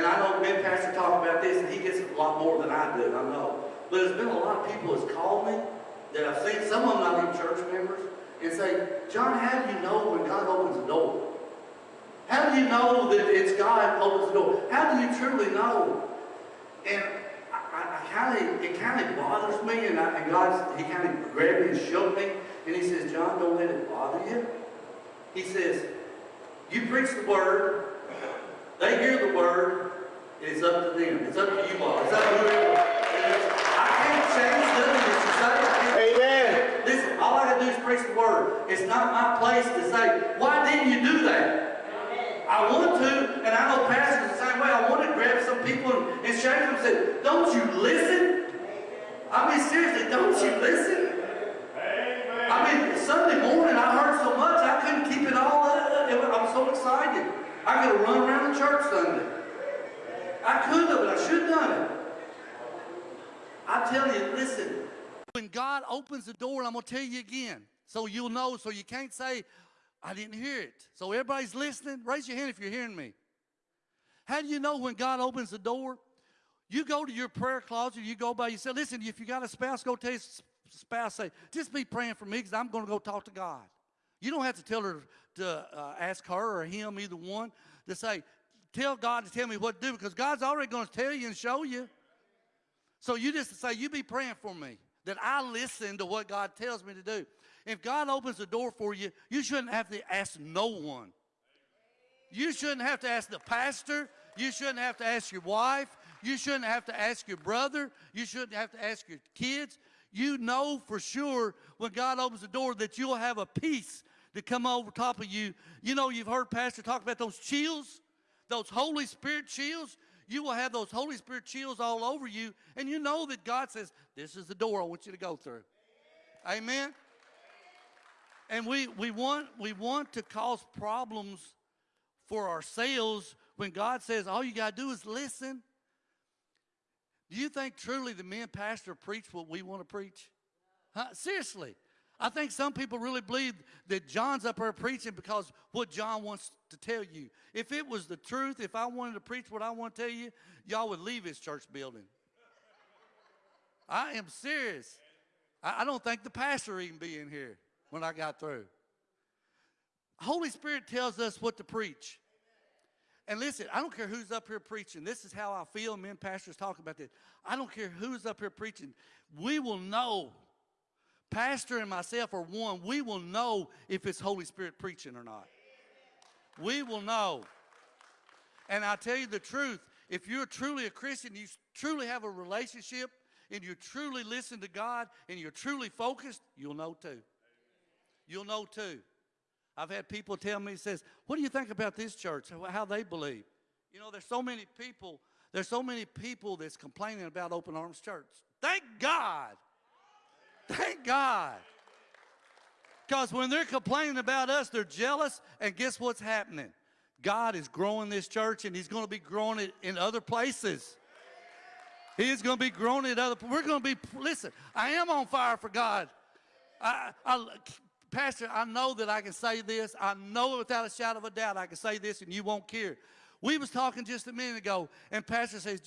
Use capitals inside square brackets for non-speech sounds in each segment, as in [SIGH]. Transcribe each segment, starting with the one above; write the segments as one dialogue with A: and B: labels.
A: And I know and Pastor talk about this, and he gets a lot more than I do, I know. But there's been a lot of people that's called me that I've seen, some of them not even church members, and say, John, how do you know when God opens a door? How do you know that it's God opens the door? How do you truly know? And I, I, I kind of, it kind of bothers me, and, I, and God, He kind of grabbed me and shook me, and He says, John, don't let it bother you. He says, you preach the word, they hear the word, it's up to them. It's up to you all. It's up to whoever. I can't change nothing that you say.
B: Amen.
A: Listen, all I gotta do is preach the word. It's not my place to say, why didn't you do that? I want to, and I know pastors the same way. I want to grab some people and, and shake them and say, don't you listen? I mean, seriously, don't you listen? I mean, Sunday morning I heard so much I couldn't keep it all up. I'm so excited. I could run around the church Sunday. I could have, but I should have done it. I tell you, listen, when God opens the door, and I'm going to tell you again, so you'll know, so you can't say, I didn't hear it. So everybody's listening. Raise your hand if you're hearing me. How do you know when God opens the door? You go to your prayer closet, you go by yourself. Listen, if you got a spouse, go tell your spouse, say, just be praying for me because I'm going to go talk to God. You don't have to tell her to uh, ask her or him, either one, to say, tell God to tell me what to do because God's already going to tell you and show you. So you just say, you be praying for me, that I listen to what God tells me to do. If God opens the door for you, you shouldn't have to ask no one. You shouldn't have to ask the pastor. You shouldn't have to ask your wife. You shouldn't have to ask your brother. You shouldn't have to ask your kids. You know for sure when God opens the door that you'll have a peace to come over top of you. You know, you've heard Pastor talk about those chills, those Holy Spirit chills. You will have those Holy Spirit chills all over you, and you know that God says, This is the door I want you to go through. Amen. And we, we, want, we want to cause problems for ourselves when God says all you got to do is listen. Do you think truly the men pastor preach what we want to preach? Huh? Seriously. I think some people really believe that John's up there preaching because what John wants to tell you. If it was the truth, if I wanted to preach what I want to tell you, y'all would leave his church building. I am serious. I, I don't think the pastor even be in here when I got through. Holy Spirit tells us what to preach. And listen, I don't care who's up here preaching. This is how I feel. Men pastors talk about this. I don't care who's up here preaching. We will know Pastor and myself are one. We will know if it's Holy Spirit preaching or not. We will know. And I tell you the truth, if you're truly a Christian, you truly have a relationship, and you truly listen to God, and you're truly focused, you'll know too. You'll know too. I've had people tell me, says, what do you think about this church, how they believe? You know, there's so many people, there's so many people that's complaining about Open Arms Church. Thank God Thank God. Because when they're complaining about us, they're jealous, and guess what's happening? God is growing this church, and He's going to be growing it in other places. He is going to be growing it other. We're going to be. Listen, I am on fire for God. I, I, Pastor, I know that I can say this. I know it without a shadow of a doubt I can say this, and you won't care. We was talking just a minute ago, and Pastor says,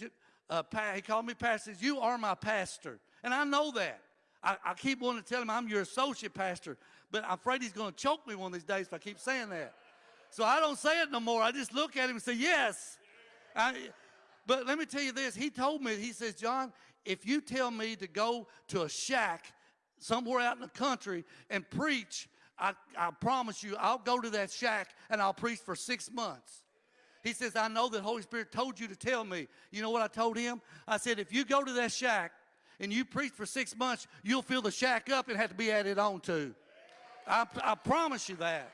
A: uh, he called me Pastor. Says, "You are my pastor," and I know that. I, I keep wanting to tell him I'm your associate pastor, but I'm afraid he's going to choke me one of these days if I keep saying that. So I don't say it no more. I just look at him and say, yes. I, but let me tell you this. He told me, he says, John, if you tell me to go to a shack somewhere out in the country and preach, I, I promise you, I'll go to that shack and I'll preach for six months. He says, I know that Holy Spirit told you to tell me. You know what I told him? I said, if you go to that shack and you preach for six months, you'll fill the shack up and have to be added on to. I, I promise you that.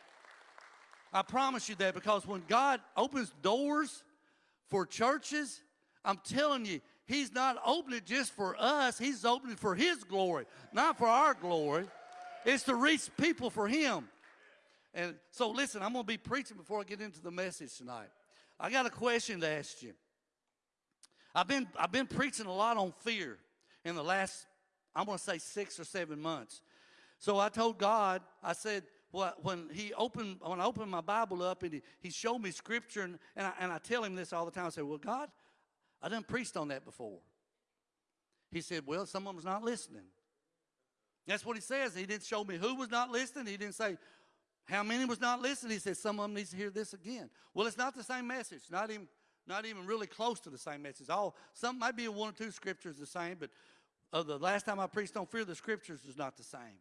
A: I promise you that because when God opens doors for churches, I'm telling you, He's not opening just for us, He's opening for His glory, not for our glory. It's to reach people for Him. And so, listen, I'm going to be preaching before I get into the message tonight. I got a question to ask you. I've been, I've been preaching a lot on fear in the last, I'm going to say six or seven months. So I told God, I said, well, when he opened, when I opened my Bible up and he, he showed me scripture, and, and, I, and I tell him this all the time. I said, Well, God, I done preached on that before. He said, Well, some of them's not listening. That's what he says. He didn't show me who was not listening. He didn't say how many was not listening. He said some of them needs to hear this again. Well, it's not the same message. Not even not even really close to the same message. All some might be one or two scriptures the same, but uh, the last time I preached on fear, the scriptures is not the same.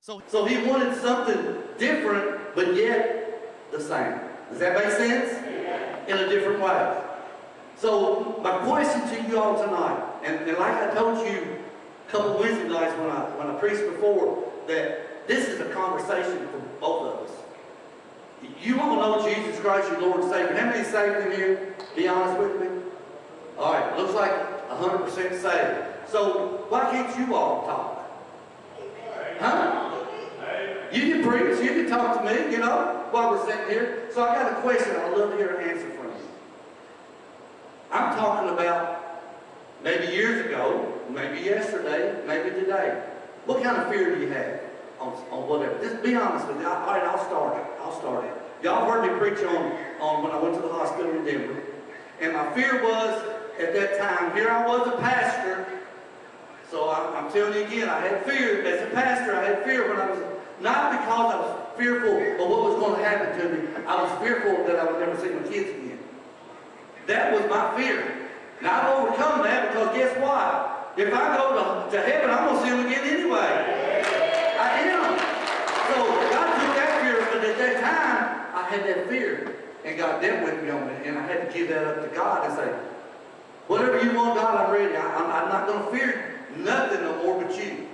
A: So, so he wanted something different, but yet the same. Does that make sense? In a different way. So my question to you all tonight, and, and like I told you a couple Wednesday nights when I when I preached before, that this is a conversation for both of us. You want to know Jesus Christ, your Lord and Savior. How many saved in here? Be honest with me. All right, looks like 100% saved. So why can't you all talk? Huh? You can preach, you can talk to me, you know, while we're sitting here. So I got a question I'd love to hear an answer from you. I'm talking about maybe years ago, maybe yesterday, maybe today. What kind of fear do you have on, on whatever? Just be honest with me. All right, I'll start it. I'll start it. Y'all heard me preach on, on when I went to the hospital in Denver. And my fear was, at that time, here I was a pastor. So I, I'm telling you again, I had fear. As a pastor, I had fear when I was, not because I was fearful of what was going to happen to me. I was fearful that I would never see my kids again. That was my fear. And I've overcome that because guess what? If I go to, to heaven, I'm going to see them again anyway. I am. So God took that fear, but at that time, I had that fear. And God dealt with me on it. And I had to give that up to God and say, whatever you want, God, I'm ready. I, am I'm not going to fear nothing no more but you.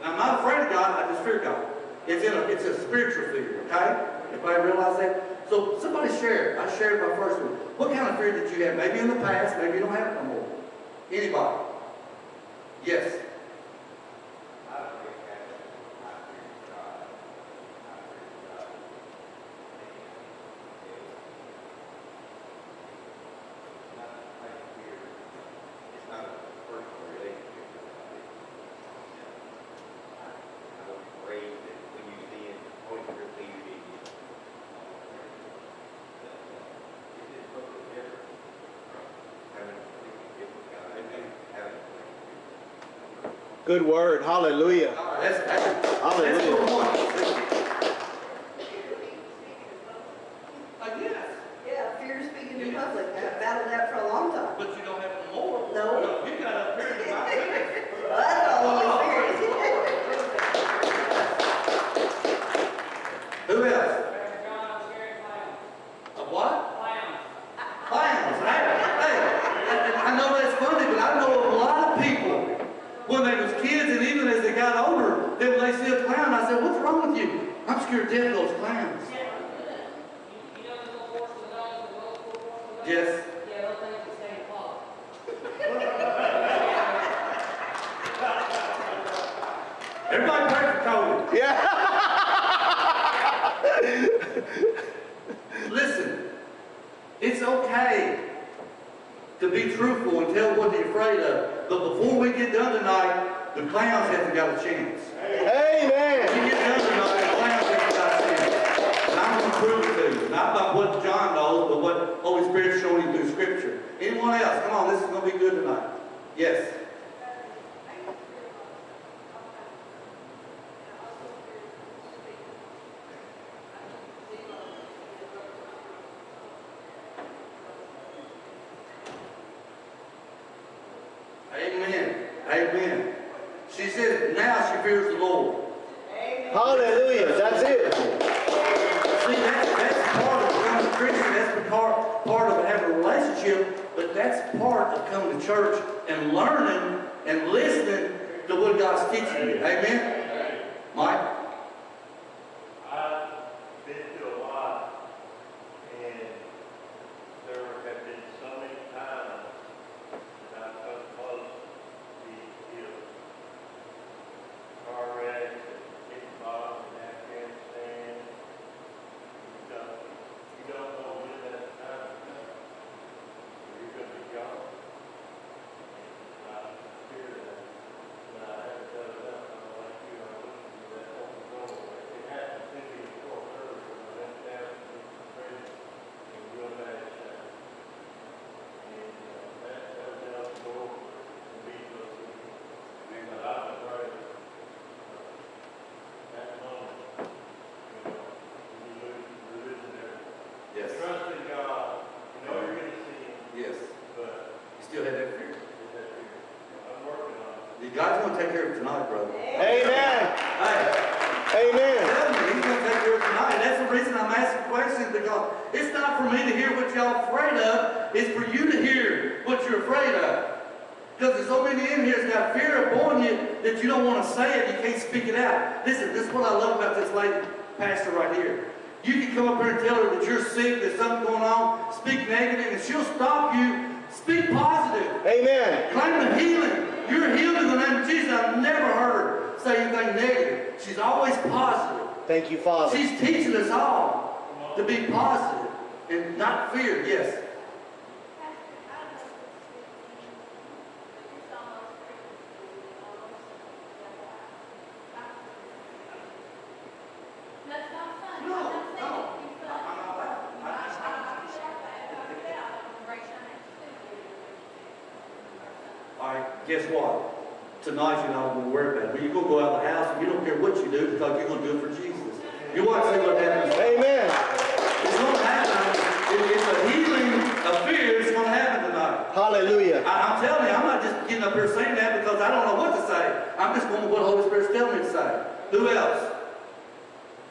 A: And I'm not afraid of God, I just fear God. It's in a, it's a spiritual fear, okay? Everybody realize that? So somebody share. I shared my first one. What kind of fear did you have? Maybe in the past, maybe you don't have it no more. Anybody? Yes.
B: Good word. Hallelujah. Hallelujah.
A: That's number one. Uh, yes,
C: Yeah, fear of speaking in public. I've battled that for a long time.
A: but you don't have it no more.
C: No.
A: You got up here to my fear.
C: Well, that's the Holy Spirit.
A: Who else?
D: John, scary clowns.
A: A what?
D: Clowns.
A: Clowns. Hey, hey, I, I know that's funny, but I know of a lot of people when they was kids and even as they got older, then when they see a clown, I said, what's wrong with you? I'm scared to death of those clowns.
D: You, you know those little horses and dogs, the little horses and dogs?
A: Yes.
D: Yeah, those things that stay in closet.
A: Everybody pray for Cody.
B: Yeah.
A: Listen, it's okay to be truthful and tell what you're afraid of. But before we get done tonight, the clowns haven't got a chance.
B: Amen.
A: We get done tonight, the clowns haven't got a chance. And I'm going to prove it to you. Not by what John knows, but what Holy Spirit's showing you through Scripture. Anyone else? Come on, this is going to be good tonight. Yes. Amen. Amen. She said now she fears the Lord.
B: Hallelujah. That's it.
A: See, that's, that's part of becoming a Christian. That's part, part of having a relationship, but that's part of coming to church and learning and listening to what God's teaching you. Amen? Mike?
E: I've been to a lot, and there have been so many times that I've come close to being killed. Car wrecks, and getting bombed in Afghanistan. You don't, you don't know when that time is coming. You're gonna be gone. And I fear that, but I haven't done enough, I'm like you, I'm looking for that Holy
A: God's gonna take care of it tonight, brother.
B: Amen.
A: Hey,
B: Amen.
A: he's gonna take care of it tonight. That's the reason I'm asking questions, because it's not for me to hear what y'all afraid of, it's for you to hear what you're afraid of. Because there's so many in here that's got fear upon you that you don't want to say it, you can't speak it out. Listen, this is what I love about this lady pastor right here. You can come up here and tell her that you're sick, there's something going on, speak negative, and she'll stop you. Speak positive.
B: Amen.
A: Claim the healing. You're healed in the name of Jesus. I've never heard her say anything negative. She's always positive.
B: Thank you, Father.
A: She's teaching us all to be positive and not fear. Yes.
F: That's not funny.
A: No,
F: I'm not saying
A: no.
F: it to be funny.
A: I'm not laughing.
F: I,
A: I just-
F: I, I feel like that. If I feel out, I'm gonna raise your hand too.
A: All right, guess what? Tonight you're not going to worry about it. But you're going to go out of the house and you don't care what you do because you're going to do it for Jesus. You watch see what happens.
B: Amen.
A: It's going to happen. It- It's a healing of fear. It's going to happen tonight.
B: Hallelujah.
A: I, I'm telling you, I'm not just getting up here saying that because I don't know what to say. I'm just going with what the Holy Spirit's telling me to say. Who else?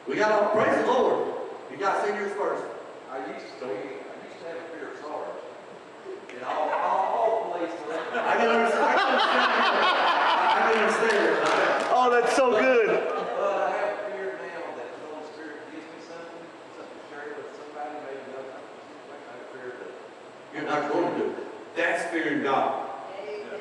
A: We got all praise the Lord. You got seniors first.
G: I used to, I used to have a fear of SARS. And all, all, all police were like,
A: I can understand. I can understand. I can understand.
B: Oh, that's so good.
G: but I have a fear now that the Holy Spirit gives me something, something to share with somebody, maybe they'll come to see, like I fear that.
A: You're not going to do it. That's fearing God.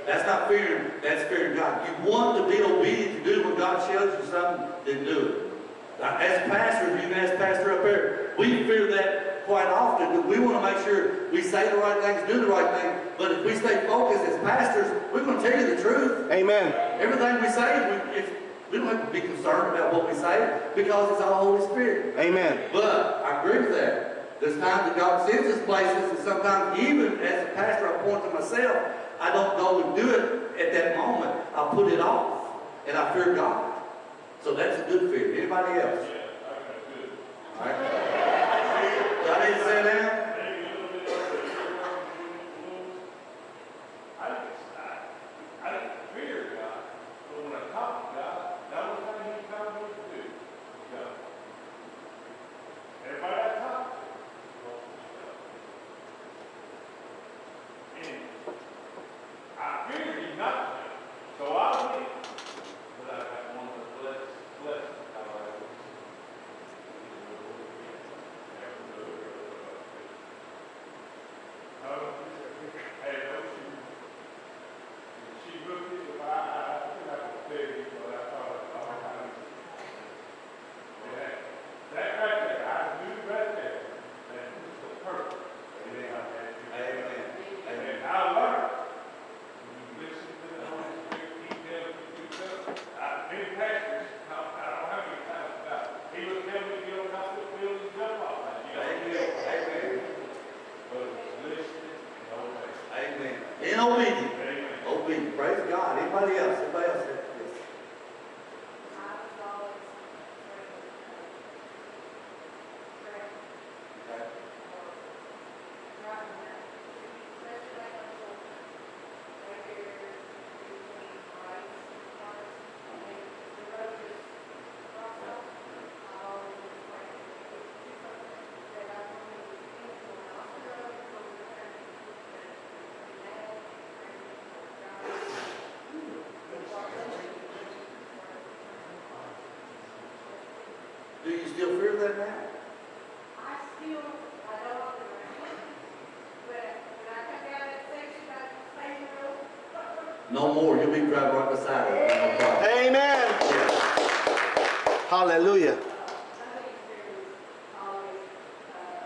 A: That's not fearing, that's fearing God. You want to be obedient to do what God shows you something, then do it. Now, As pastors, you can ask pastor up here, we fear that quite often. but We want to make sure we say the right things, do the right thing. But if we stay focused as pastors, we're going to tell you the truth.
B: Amen.
A: Everything we say, we, if, we don't have to be concerned about what we say because it's all Holy Spirit.
B: Amen.
A: But I agree with that. There's times that God sends us places, and sometimes even as a pastor, I point to myself, I don't go and do it at that moment. I put it off, and I fear God. So that's a good fear. Anybody else? All right. I to say that?
E: Maybe a little bit of the fear of being I think it's, I, I don't fear God, but when I talk to God, the only thing He tells me to do is go. Everybody I talk to, wants to go. And I fear He's not there, so I will. But I got one of the blessed, blessed, however. Oh, hey, don't you, she looked at the, I, I, I think I can tell you what I thought, I thought I was. Yeah, that right there, I knew right there, that was the purpose.
A: Amen.
E: And I learned, when you listen to the Holy Spirit, He tells you to do something. I, many pastors, I don't I don't know how many times about, he was telling me, you don't have to build and jump off that. You gotta
A: Amen. Amen.
E: But listen and obey.
A: Obedience. Obedience. Praise God. Anybody else? Anybody else? Yes.
F: I was always afraid of Correct.
A: Okay.
F: Driving that, especially like on the, right there, between rights and cars, and the road is crossed off. I always was afraid of it. It's just something that I wanted to do, going off the road, going to turn, and, and now, and
A: Do you still fear that now?
F: I still, I don't want to, but when I come down that section, I stay in the road.
A: No more. You'll be driving right beside it. No.
B: Amen.
A: Yeah.
B: Hallelujah.
F: My biggest fear was always, uh,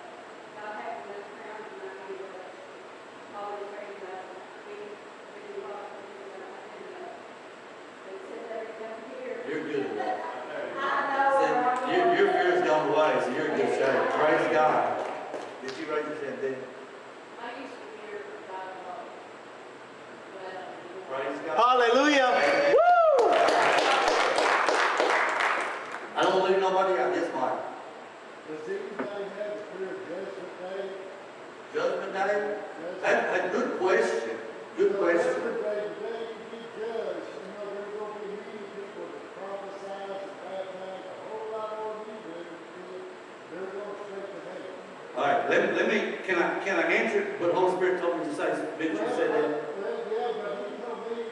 F: not having enough ground and not being able to always bring it up, being, being lost, and, uh, they said they were down here.
A: You're good at that.
F: I know.
A: Said,
F: where I'm
A: Your, your
F: going.
A: fear's gone away, so you're in good shape. Praise God. Did you raise your hand, did you?
F: I used to fear God a lot, but, uh,
A: Praise God.
B: Hallelujah.
A: Amen.
B: Woo!
A: I don't leave nobody out. Yes, Mike.
H: Does anybody have a fear of judgment day?
A: Judgment day? That, that, good question. Good question.
H: Every day, the day you get judged, you know,
A: All right, let, let me, can I, can I answer what Holy Spirit told me to say? Mitch, you said that.
H: Well, yeah, but he told me,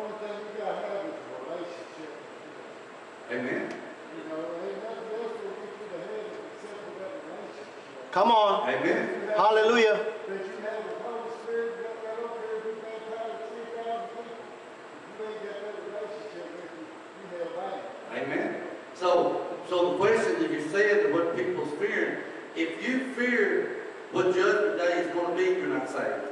H: only thing you gotta have is a relationship.
A: Amen.
H: You know, ain't nothing else will get you to heaven except for that relationship.
B: Come on.
A: Amen.
B: Hallelujah.
H: That you have the Holy Spirit, you got right up here, be baptized, three thousand people. You ain't got that relationship with you, you held back.
A: Amen. So, so the question that you said, and what people's fearing, if you fear what judgment day is going to be, you're not saved.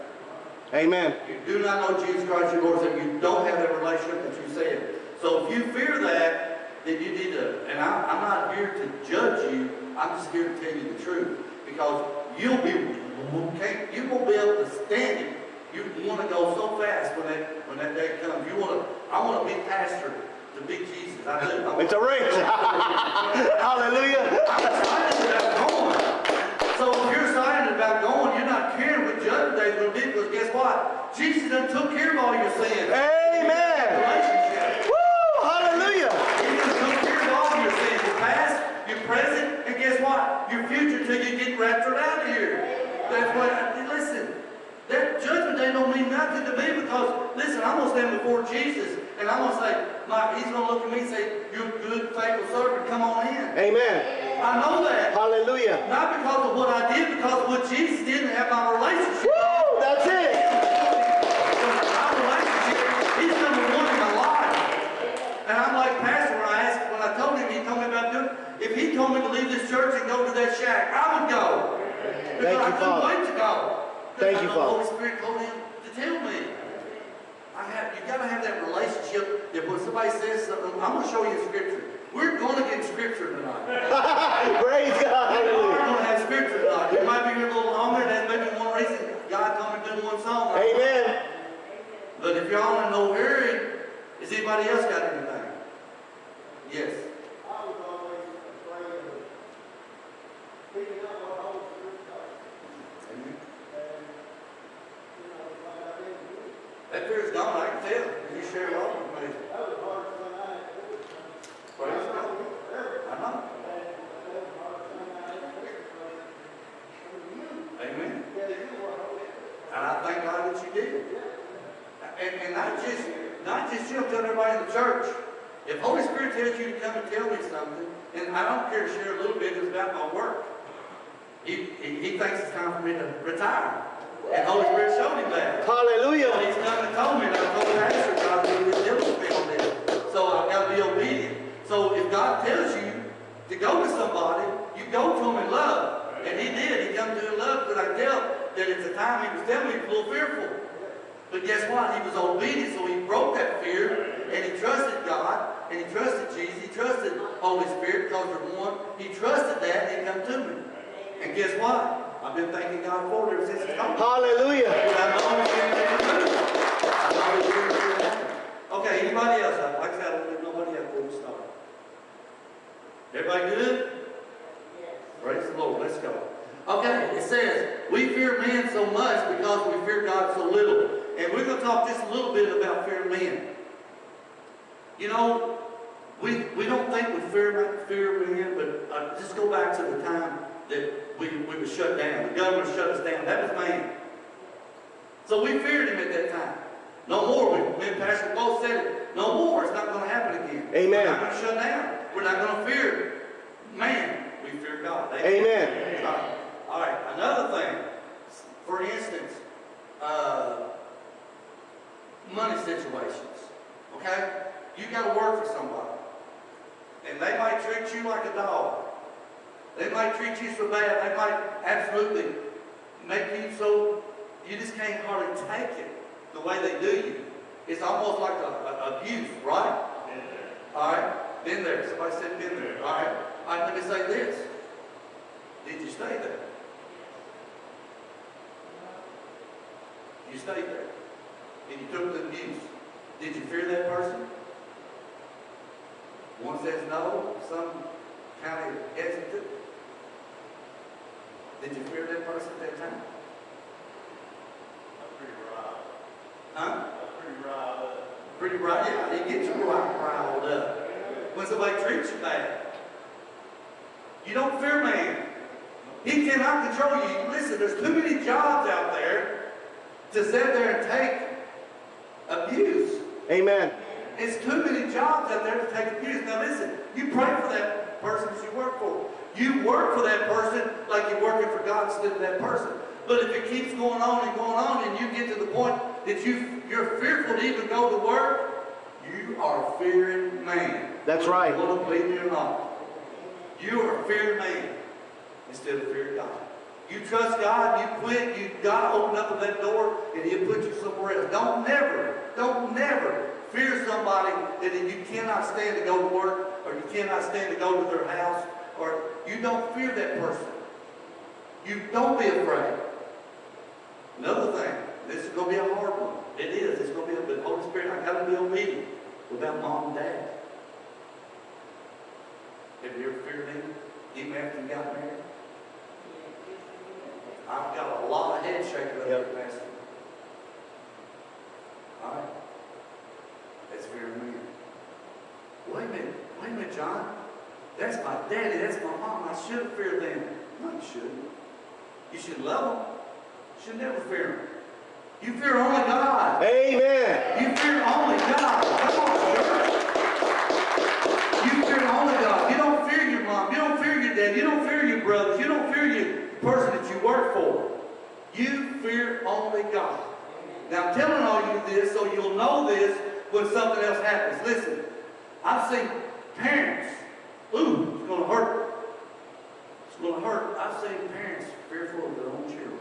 B: Amen.
A: You do not know Jesus Christ your Lord, so you don't have that relationship that you said. So if you fear that, then you need to, and I, I'm not here to judge you, I'm just here to tell you the truth. Because you'll be, can't, you won't be able to stand it. You want to go so fast when that, when that day comes. You want to, I want to be pastor to be Jesus. I do. I
B: It's a race. [LAUGHS] Hallelujah.
A: I'm excited about going. So if you're excited about going, you're not caring what judgment day is going to be because guess what? Jesus done took care of all your sins.
B: Amen.
A: Relationship.
B: Woo! Hallelujah.
A: He done took care of all your sins. Your past, your present, and guess what? Your future till you get raptured out of here. That's what, I, listen, that judgment day don't mean nothing to me because, listen, I'm going to stand before Jesus and I'm going to say, Mike, he's going to look at me and say, you're a good, faithful servant, come on in.
B: Amen.
A: I know that.
B: Hallelujah.
A: Not because of what I did, because of what Jesus did and have my relationship.
B: Woo! That's it.
A: Relationship, he's number one in my life. And I'm like Pastor when I asked, when I told him, he told me about doing, if he told me to leave this church and go to that shack, I would go. Because
B: Thank you,
A: I couldn't
B: Father.
A: wait to go.
B: Thank
A: Because
B: you,
A: the Holy Spirit told him to tell me. I have, you gotta have that relationship that when somebody says something, I'm gonna show you in scripture. We're gonna get scripture tonight. [LAUGHS]
B: Praise God.
A: We are gonna have scripture tonight. You might be here a little longer, that's maybe one reason God told me to do one song.
B: Amen.
A: But if y'all in no hurry, has anybody else got anything? Yes.
H: I was always afraid of picking up what Holy Spirit taught. And, you know, like I didn't do it.
A: That fear's gone, I can tell. You share a lot with me.
H: That was the hardest thing I had to do.
A: Praise
H: I
A: God.
H: know it forever.
A: I know.
H: And that was the hardest thing I had to do. because When you,
A: Amen.
H: yeah, you were Holy Spirit.
A: And I thank God that you did. And, and not just, tell everybody in the church. If Holy Spirit tells you to come and tell me something, and I don't care to share a little bit, it's about my work. He, he, he thinks it's time for me to retire. And Holy Spirit showed him that.
B: Hallelujah.
A: He's come and told me, and I told Pastor, God, deal with me on this. So I've got to be obedient. So if God tells you to go to somebody, you go to him in love. And he did. He come to in love because I tell that at the time he was telling me he was a little fearful. But guess what? He was obedient, so he broke that fear, and he trusted God, and he trusted Jesus, he trusted Holy Spirit because they're one. He trusted that, and he come to me. And guess what? I've been thanking God for it ever since it's come.
B: Hallelujah.
A: Okay, anybody else? Like I said, I don't leave nobody else before we start. Everybody good? Praise the Lord, let's go. Okay, it says, we fear man so much because we fear God so little. And we're going to talk just a little bit about fearing men. You know, we, we don't think we fear, fear men, but uh, just go back to the time that we, we were shut down. The government shut us down. That was man. So we feared him at that time. No more. We, me and Pastor both said it. No more. It's not going to happen again.
B: Amen.
A: We're not going to shut down. We're not going to fear man. We fear God.
B: Amen.
A: All right. All right. Another thing. For instance, uh, money situations. Okay? You got to work for somebody. And they might treat you like a dog. They might treat you so bad. They might absolutely make you so you just can't hardly take it the way they do you. It's almost like a, a abuse, right? All right, been there. Somebody said been there. All right. All right, let me say this. Did you stay there? You stayed there. And you took the abuse. Did you fear that person? One says no, some kind of hesitant. Did you fear that person at that time?
E: I'm pretty riled.
A: Huh?
E: I'm pretty riled up.
A: Pretty right, yeah, it gets you riled riled up. When somebody treats you bad. You don't fear man. He cannot control you. Listen, there's too many jobs out there to sit there and take abuse.
B: Amen.
A: It's too many jobs out there to take abuse. Now listen, you pray for that person that you work for. You work for that person like you're working for God instead of that person. But if it keeps going on and going on and you get to the point that you, you're fearful to even go to work, you are fearing man.
B: That's right.
A: Whether you believe me or not. You are fearing man instead of fearing God. You trust God, you quit, you God open up that door and He'll put you somewhere else. Don't never, don't never fear somebody that you cannot stand to go to work or you cannot stand to go to their house or you don't fear that person. You don't be afraid. Another thing, this is going to be a hard one. It is. It's going to be a Holy Spirit. I got to be obedient without mom and dad. Have you ever feared them, even after you got married? I've got a lot of head shaking up here, Pastor. All right. That's of me. Wait a minute. Wait a minute, John. That's my daddy. That's my mom. I should fear them. No, you shouldn't. You should love them. You should never fear them. You fear only God.
B: Amen.
A: You fear only God. Come on, church. You fear only God. You don't fear your mom. You don't fear your dad. You don't fear your brothers. You don't fear your for. You fear only God. Now I'm telling all you this so you'll know this when something else happens. Listen, I've seen parents, ooh, it's going to hurt. It's going to hurt. I've seen parents fearful of their own children.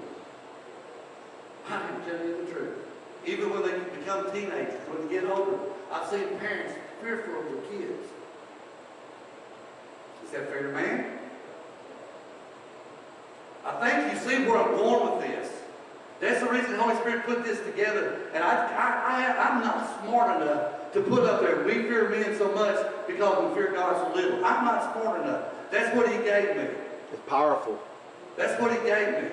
A: I can tell you the truth. Even when they become teenagers, when they get older, I've seen parents fearful of their kids. Is that fair to man? I think you see where I'm going with this. That's the reason the Holy Spirit put this together. And I, I, I, I'm not smart enough to put up there, we fear men so much because we fear God so little. I'm not smart enough. That's what he gave me.
B: It's powerful.
A: That's what he gave me.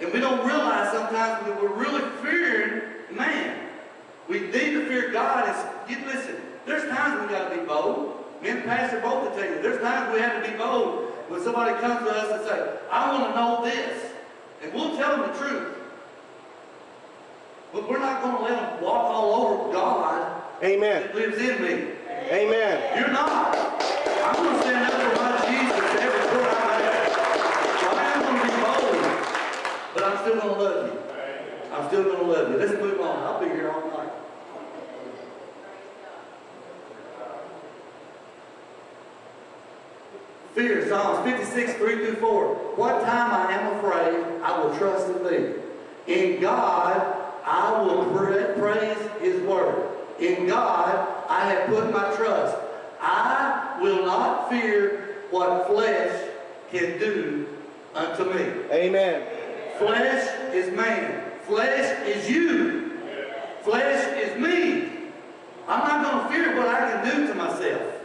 A: And we don't realize sometimes that we're really fearing man. We need to fear God. It's, you, listen, there's times we got to be bold. Men, and Pastor both will tell you, there's times we have to be bold when somebody comes to us and say, I want to know this. And we'll tell them the truth. But we're not going to let them walk all over God
B: Amen.
A: that lives in me.
B: Amen.
A: You're not. I'm going to stand up for my Jesus every where I'm. So I am going to be bold, but I'm still going to love you. I'm still going to love you. Let's move on. I'll be here all night. Fear, Psalms 56, 3 through 4. What time I am afraid, I will trust in thee. In God, I will praise his word. In God, I have put my trust. I will not fear what flesh can do unto me.
B: Amen.
A: Flesh is man. Flesh is you. Flesh is me. I'm not going to fear what I can do to myself.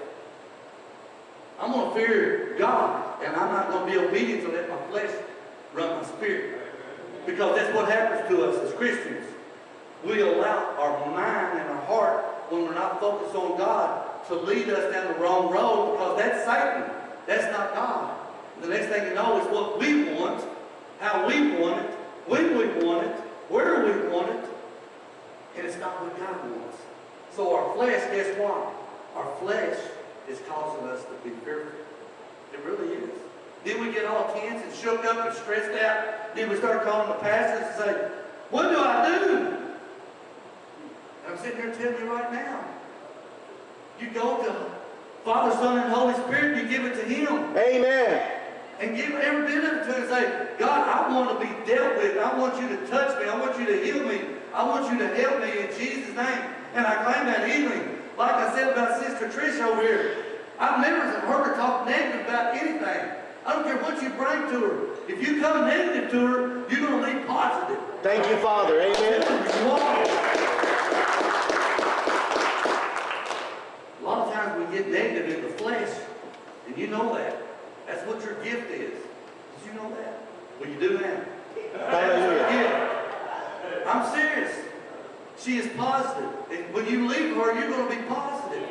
A: I'm going to fear God, and I'm not going to be obedient to let my flesh run my spirit. Because that's what happens to us as Christians. We allow our mind and our heart, when we're not focused on God, to lead us down the wrong road because that's Satan. That's not God. The next thing you know is what we want, how we want it, when we want it, where we want it, and it's not what God wants. So our flesh, guess what? Our flesh is causing us to be fearful. It really is. Then we get all tense and shook up and stressed out. Then we start calling the pastors and say, what do I do? And I'm sitting here telling you right now. You go to Father, Son, and Holy Spirit, you give it to Him.
B: Amen.
A: And give every bit of it to Him and say, God, I want to be dealt with. I want you to touch me. I want you to heal me. I want you to help me in Jesus' name. And I claim that healing. Like I said about Sister Trish over here, I've never heard her talk negative about anything. I don't care what you bring to her. If you come negative to her, you're going to leave positive.
B: Thank you, Father. Amen.
A: A lot of times we get negative in the flesh, and you know that. That's what your gift is. Did you know that? Well, you do now.
B: Hallelujah.
A: I'm serious. She is positive. And when you leave her, you're going to be positive.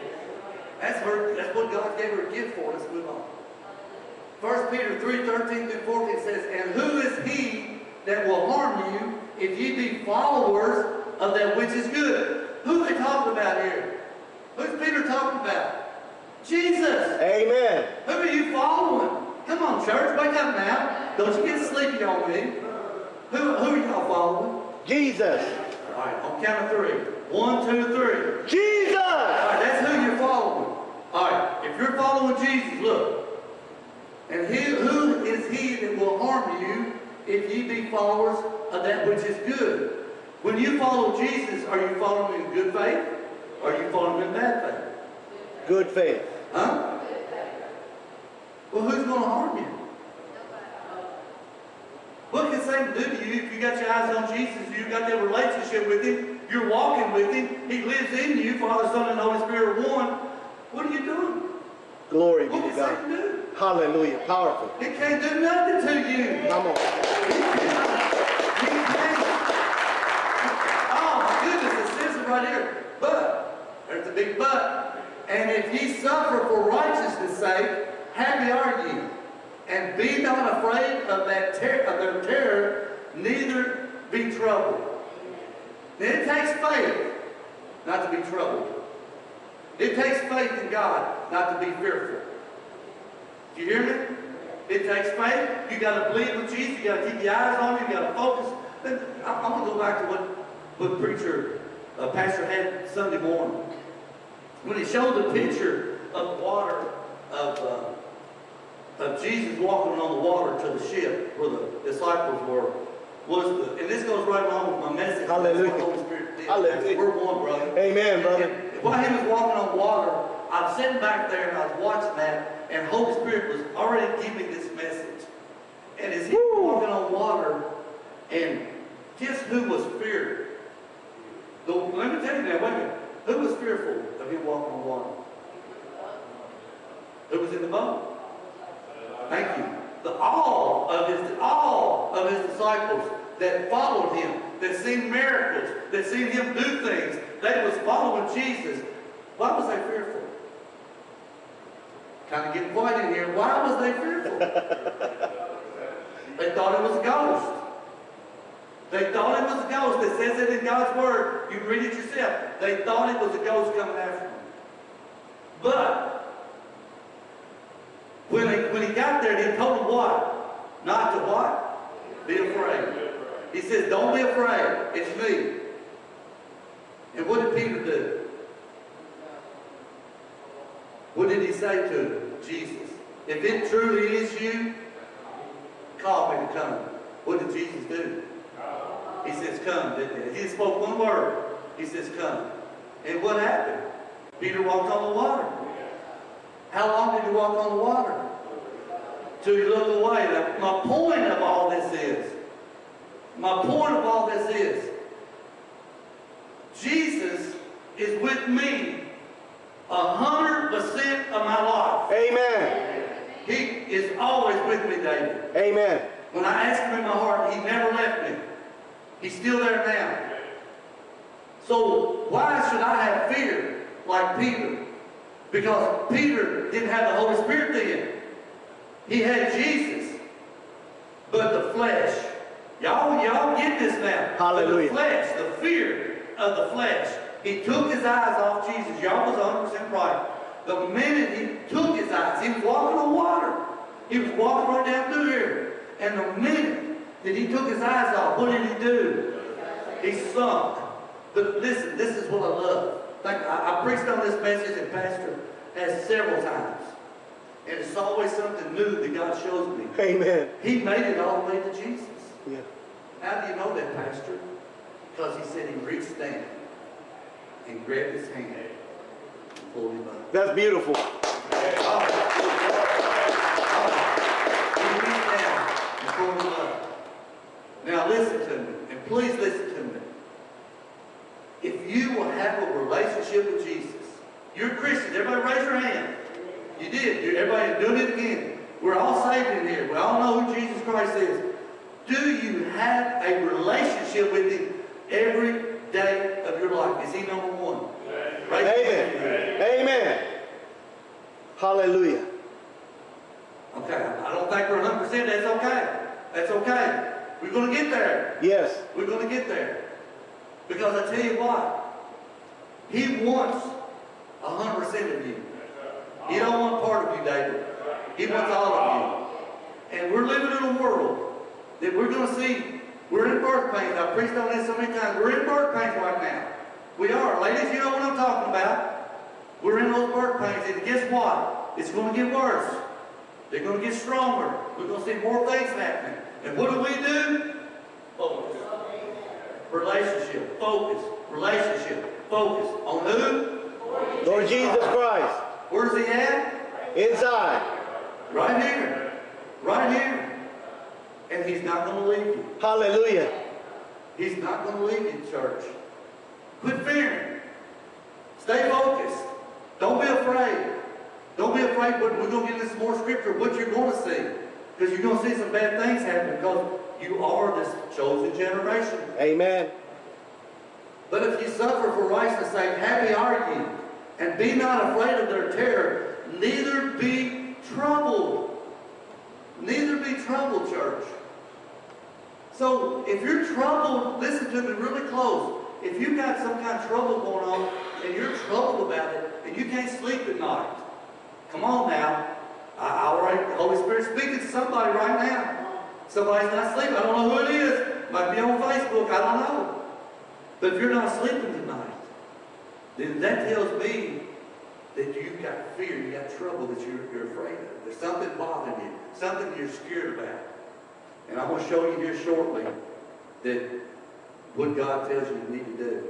A: That's her. That's what God gave her a gift for. Let's move on. First Peter 3, 13 through 14 says, And who is he that will harm you if ye be followers of that which is good? Who are they talking about here? Who's Peter talking about? Jesus.
B: Amen.
A: Who are you following? Come on, church, wake up now. Don't you get sleepy on me. Who, who are y'all following?
B: Jesus.
A: Right, on count of three. One, two, three.
B: Jesus.
A: All right, that's who you're following. All right, if you're following Jesus, look. And he, who is he that will harm you if ye be followers of that which is good? When you follow Jesus, are you following in good faith? Or are you following in bad faith?
B: Good faith.
A: Huh? Well, who's going to harm you? What can Satan do to you if you got your eyes on Jesus, You've got that relationship with him, you're walking with him, he lives in you, Father, Son, and Holy Spirit one. What are you doing?
B: Glory be to God.
A: Satan do?
B: Hallelujah. Powerful.
A: He can't do nothing to you.
B: Come on.
A: He can't. Oh my goodness, it says it right here. But, there's a big but. And if ye suffer for righteousness' sake, happy are ye. And be not afraid of that ter- of their terror, neither be troubled. Then it takes faith not to be troubled. It takes faith in God not to be fearful. Do you hear me? It takes faith. You got to believe with Jesus. You got to keep your eyes on him. You got to focus. I'm going to go back to what what preacher, uh, pastor had Sunday morning when he showed the picture of water of uh, of Jesus walking on the water to the ship where the disciples were. Was the and this goes right along with my message. That's what the
B: Hallelujah.
A: Holy Spirit did.
B: Hallelujah.
A: We're one, brother.
B: Amen, brother.
A: And while he was walking on water, I was sitting back there and I was watching that, and Holy Spirit was already giving this message. And as he was walking on water, and guess who was feared? The, let me tell you now, wait a minute. Who was fearful of him walking on water? Who was in the boat? The all of his all of his disciples that followed him, that seen miracles, that seen him do things, they was following Jesus. Why was they fearful? Kind of getting quiet in here. Why was they fearful? they thought it was a ghost. They thought it was a ghost. It says it in God's word. You read it yourself. They thought it was a ghost coming after them. But when he, when got there, he told them what? Not to what? Be afraid. He says, don't be afraid. It's me. And what did Peter do? What did he say to him? Jesus? If it truly is you, call me to come. What did Jesus do? He says, come. didn't he? He spoke one word. He says, come. And what happened? Peter walked on the water. How long did he walk on the water? He looked away. My point of all this is, my point of all this is, Jesus is with me a hundred percent of my life.
B: Amen.
A: He is always with me, David.
B: Amen.
A: When I ask him in my heart, he never left me. He's still there now. So why should I have fear like Peter? Because Peter didn't have the Holy Spirit then. He had Jesus. But the flesh, y'all, y'all get this now.
B: Hallelujah.
A: The flesh, the fear of the flesh. He took his eyes off Jesus. Y'all was 100% right. The minute he took his eyes, he was walking on water. He was walking right down through here. And the minute that he took his eyes off, what did he do? He sunk. But listen, this is what I love. Think, I, I preached on this message and Pastor has several times. And it's always something new that God shows me.
B: Amen.
A: He made it all the way to Jesus.
B: Yeah.
A: How do you know that, Pastor? Because he said he reached down and grabbed his hand and pulled him up.
B: That's beautiful.
A: He reached down and pulled him up. Now listen to me, and please listen to me. If you will have a relationship with Jesus, you're a Christian. Everybody raise your hand. You did. You- Everybody doing it again. We're all saved in here. We all know who Jesus Christ is. Do you have a relationship with Him every day of your life? Is He number one? Raise your hand.
B: Amen. Amen. Hallelujah.
A: Okay, I don't think we're hundred percent, that's okay. That's okay. We're gonna get there.
B: Yes.
A: We're gonna get there. Because I tell you what, he wants hundred percent of you. He don't want part of you, David. He wants all of you. And we're living in a world that we're gonna see, we're in birth pains. I've preached on this so many times. We're in birth pains right now. We are. Ladies, you know what I'm talking about. We're in those birth pains, and guess what? It's gonna get worse. They're gonna get stronger. We're gonna see more things happening. And what do we do? Focus. Relationship. Focus. Relationship. Focus. On who?
B: Lord Jesus Christ.
A: Where's he at?
B: Inside.
A: Right here. Right here. And he's not gonna leave you.
B: Hallelujah.
A: He's not gonna leave you, church. Quit fearing. Stay focused. Don't be afraid. Don't be afraid, but we're going to get into some more scripture, what you're going to see. Because you're going to see some bad things happen because you are this chosen generation.
B: Amen.
A: But if you suffer for righteousness' sake, happy are you. And be not afraid of their terror, neither be troubled. Neither be troubled, church. So if you're troubled, listen to me really close. If you've got some kind of trouble going on and you're troubled about it and you can't sleep at night, come on now. I, already, the Holy Spirit speaking to somebody right now. Somebody's not sleeping. I don't know who it is. Might be on Facebook. I don't know. But if you're not sleeping tonight, then that tells me that you've got fear, you've got trouble that you're, you're afraid of. There's something bothering you, something you're scared about. And I'm going to show you here shortly that what God tells you you need to do.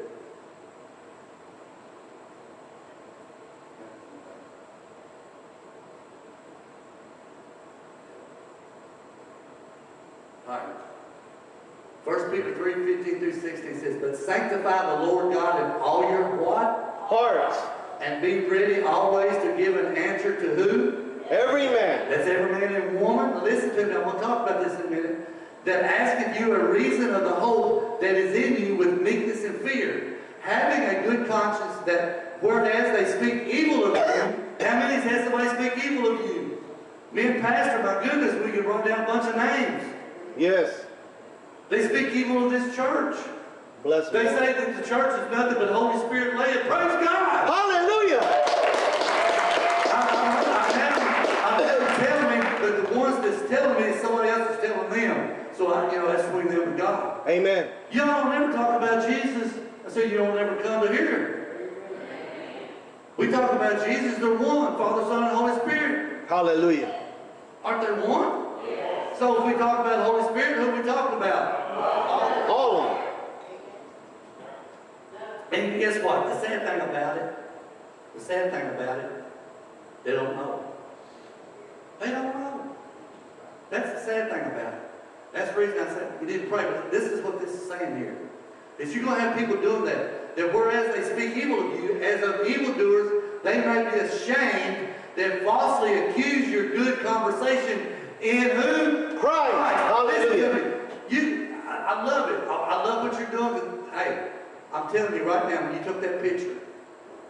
A: 1 Peter 3, 15 through 16 says, But sanctify the Lord God in all your what?
B: Hearts.
A: And be ready always to give an answer to who?
B: Every man.
A: That's every man and woman. Listen to me. I'm going to talk about this in a minute. That asketh you a reason of the hope that is in you with meekness and fear. Having a good conscience that whereas they speak evil of you, how many has somebody speak evil of you? Me and Pastor, my goodness, we could run down a bunch of names.
B: Yes.
A: They speak evil of this church.
B: Bless
A: They say that the church is nothing but Holy Spirit led. Praise God!
B: Hallelujah.
A: I, I, I have, I have telling me, but the ones that's telling me, somebody else is telling them. So I, you know, that's between them and God.
B: Amen.
A: Y'all don't ever talk about Jesus. I said you don't ever come to hear. We talk about Jesus, they're one, Father, Son, and Holy Spirit.
B: Hallelujah.
A: Aren't they one? So if we talk about the Holy Spirit, who are we talking about?
B: All of them.
A: And guess what? The sad thing about it, the sad thing about it, they don't know. They don't know. That's the sad thing about it. That's the reason I said we need to pray. But this is what this is saying here. Is you're going to have people doing that. That whereas they speak evil of you, as of evildoers, they may be ashamed that falsely accuse your good conversation in who?
B: Christ.
A: To
B: Hallelujah.
A: You, I, I love it. I, I love what you're doing. Hey, I'm telling you right now, when you took that picture,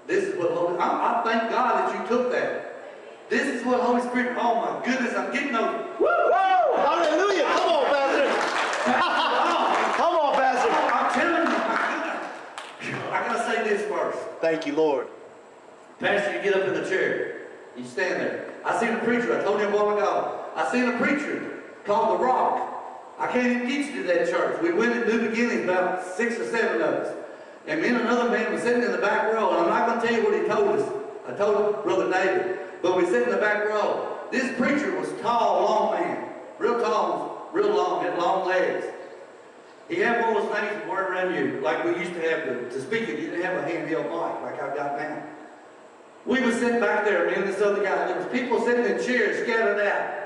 A: this is what Holy. I, I thank God that you took that. This is what Holy Spirit. Oh my goodness, I'm getting those.
B: Woo! Hallelujah. Come on, Pastor. [LAUGHS] Come on, Pastor.
A: I'm telling you. I gotta say this first.
B: Thank you, Lord.
A: Pastor, you get up in the chair. You stand there. I seen a preacher. I told you a while ago. I seen a preacher called The Rock. I can't even get you to that church. We went at New Beginnings, about six or seven of us. And me and another man was sitting in the back row. And I'm not going to tell you what he told us. I told Brother David. But we sit in the back row. This preacher was tall, long man. Real tall, real long, had long legs. He had one of those things you wear around you, like we used to have to, to speak it. You didn't have a handheld mic like I've got now. We was sitting back there, me and this other guy. There was people sitting in chairs scattered out.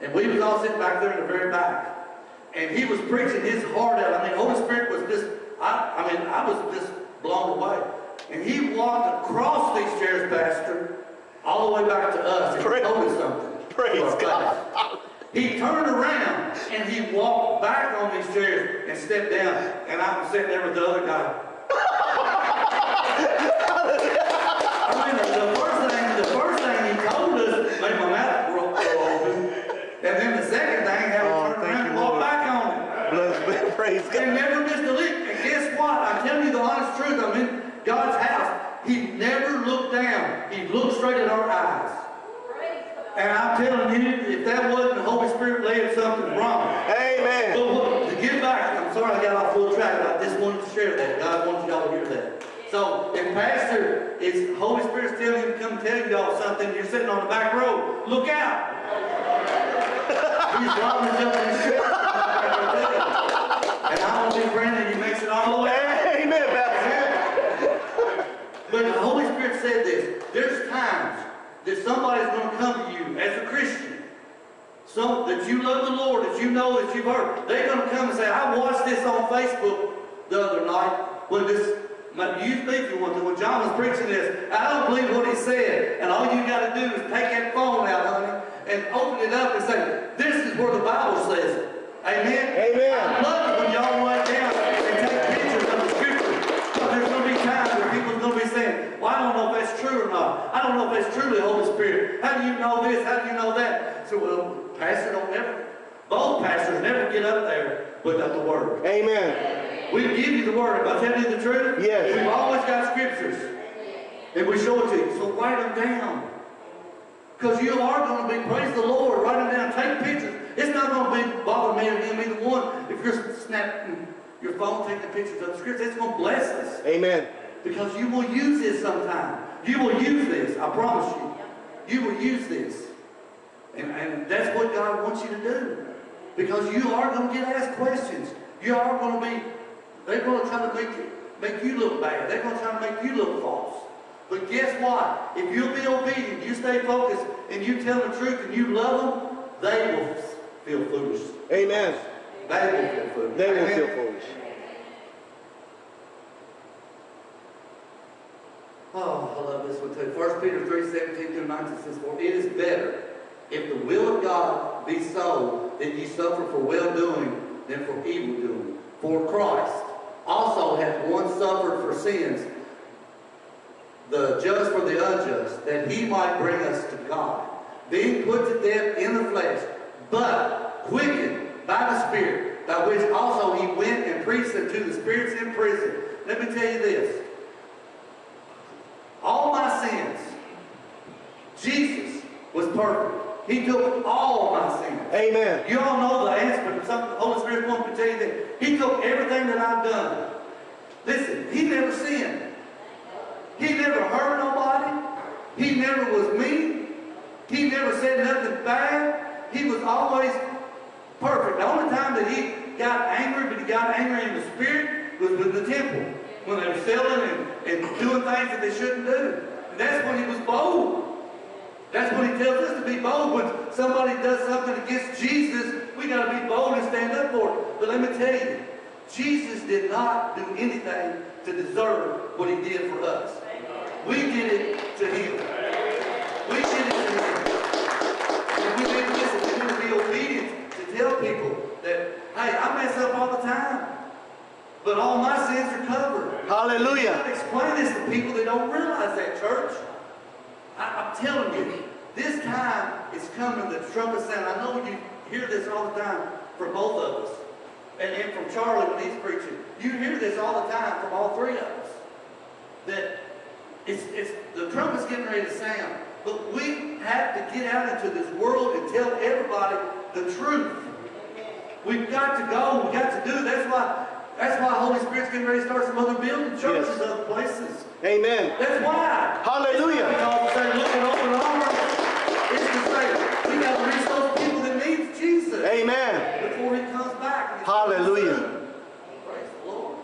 A: And we was all sitting back there in the very back. And he was preaching his heart out. I mean, Holy Spirit was just, I, I mean, I was just blown away. And he walked across these chairs, Pastor, all the way back to us. And he
B: Praise-
A: told us something.
B: praise God.
A: He turned around and he walked back on these chairs and stepped down. And I was sitting there with the other guy. [LAUGHS] I mean, the, the first thing, the first thing he told us made my mouth grow, grow open.
B: Praise
A: And
B: God.
A: never missed a lick. And guess what? I'm telling you the honest truth. I'm in God's house. He never looked down. He straight at our eyes. And I'm telling you, if that wasn't the Holy Spirit laying something wrong.
B: Amen.
A: So to get back, I'm sorry I got off full track, but I just wanted to share that. God wants y'all to hear that. So if Pastor is, Holy Spirit's telling him to come tell y'all something, you're sitting on the back row, look out. He's robbing in the ship. And gonna be praying that he makes it all the way.
B: Amen, Pastor.
A: But the Holy Spirit said this, there's times that somebody's gonna come to you as a Christian, so that you love the Lord, that you know that you've heard. They're gonna come and say, I watched this on Facebook the other night when this, my youth if you want to, when John was preaching this. I don't believe what he said. And all you gotta do is take that phone out, honey, and open it up and say, this is where the Bible says it. Amen?
B: Amen.
A: I love it when y'all write down and take pictures of the scripture. But there's gonna be times people's gonna be saying, well, I don't know if that's true or not. I don't know if that's truly the Holy Spirit. How do you know this? How do you know that? So, well, pastor don't never, both pastors never get up there without the word.
B: Amen.
A: We give you the word. Am I telling you the truth?
B: Yes.
A: We've always got scriptures. And we show it to you. So write them down. Because you are going to be, praise the Lord, write them down, take pictures. It's not going to be bother me or him either one. If you're snapping your phone, taking pictures of the scriptures, it's going to bless us.
B: Amen.
A: Because you will use this sometime. You will use this, I promise you. You will use this. And, and that's what God wants you to do. Because you are going to get asked questions. You are going to be, they're going to try to make you, make you look bad. They're going to try to make you look false. But guess what? If you'll be obedient, you stay focused, and you tell the truth, and you love them, they will feel foolish.
B: Amen.
A: They will feel foolish.
B: They will feel foolish.
A: Oh, I love this one too. 1 Peter 3, 17 through 19 says, For it is better, if the will of God be so, that ye suffer for well-doing than for evil-doing. For Christ also hath once suffered for sins, the just for the unjust, that he might bring us to God, being put to death in the flesh, but quickened by the Spirit, by which also he went and preached unto the spirits in prison. Let me tell you this. All my sins, Jesus was perfect. He took all my sins.
B: Amen.
A: You all know the answer, but something the Holy Spirit wants to tell you that He took everything that I've done. Listen, He never sinned. He never hurt nobody. He never was mean. He never said nothing bad. He was always perfect. The only time that he got angry, but he got angry in the spirit, was with the temple. When they were selling and, and doing things that they shouldn't do. And that's when he was bold. That's what he tells us to be bold. When somebody does something against Jesus, we got to be bold and stand up for it. But let me tell you, Jesus did not do anything to deserve what he did for us. We did it to him. We did it to him. And we need to listen. We to be obedient to tell people that, hey, I mess up all the time. But all my sins are covered.
B: Hallelujah.
A: explain this to people that don't realize that, church. I, I'm telling you, this time is coming, the trumpet sound. I know you hear this all the time from both of us. And, and from Charlie when he's preaching. You hear this all the time from all three of us. That it's, it's, the trumpet's getting ready to sound. But we have to get out into this world and tell everybody the truth. We've got to go. We've got to do. That's why. That's why Holy Spirit's getting ready to start some other building churches,
B: Yes.
A: other places.
B: Amen.
A: That's why.
B: Hallelujah.
A: It's not because say, look at open arms. It's to say, we got to reach those people that need Jesus
B: Amen.
A: before he comes back.
B: Hallelujah.
A: Praise the Lord.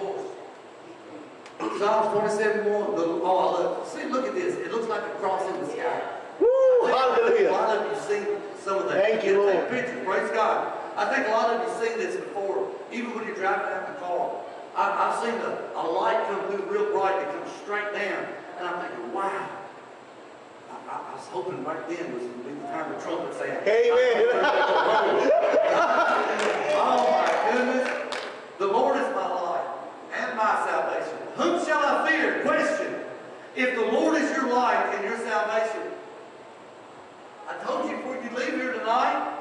A: Oh. Psalms 27, 1. The, oh, love See, look at this. It looks like a cross in the sky.
B: Woo.
A: A
B: Hallelujah.
A: lot of you seen some of that.
B: Thank you, Lord.
A: Take pictures. Praise God. I think a lot of you seen this before, even when you're driving down the car. I, I've seen a, a light come through real bright that comes straight down, and I'm thinking, wow. I, I, I was hoping right then was going to be the time the trumpet sound.
B: Amen. [LAUGHS]
A: Oh my goodness. The Lord is my light and my salvation. Whom shall I fear? Question. If the Lord is your life and your salvation, I told you before you leave here tonight,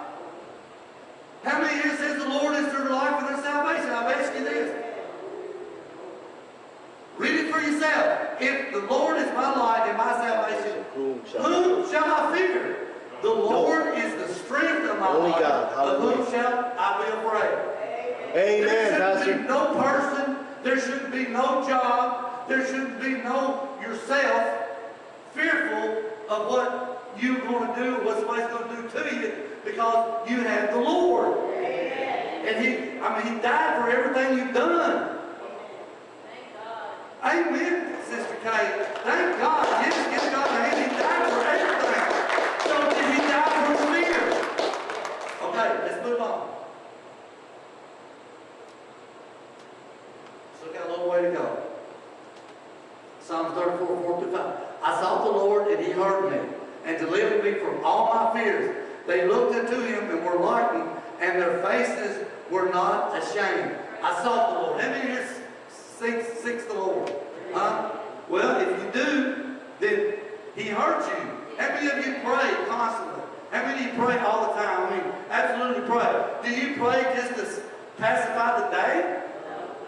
A: how many here says the Lord is their life and their salvation? I've asked you this. Read it for yourself. If the Lord is my light and my salvation, whom
B: shall,
A: I fear? The Lord is the strength of my life. Of whom shall I be afraid?
B: Amen,
A: there
B: Pastor.
A: no person, there shouldn't be no job, there shouldn't be no yourself fearful of what you're going to do, what somebody's going to do to you because you have the Lord. And He, I mean, He died for everything you've done.
F: Thank God.
A: Amen, Sister Kay. Thank God. Yes, give God a hand. He died for everything. So did He die for fear? Okay, let's move on. Still got a little way to go. Psalms 34, 4 through 5. I sought the Lord and he heard me and delivered me from all my fears. They looked unto him and were lightened and their faces were not ashamed. I sought the Lord. How many here seeks, seeks the Lord? Huh? Well, if you do, then he heard you. How many of you pray constantly? How many of you pray all the time? I mean, absolutely pray. Do you pray just to pacify the day?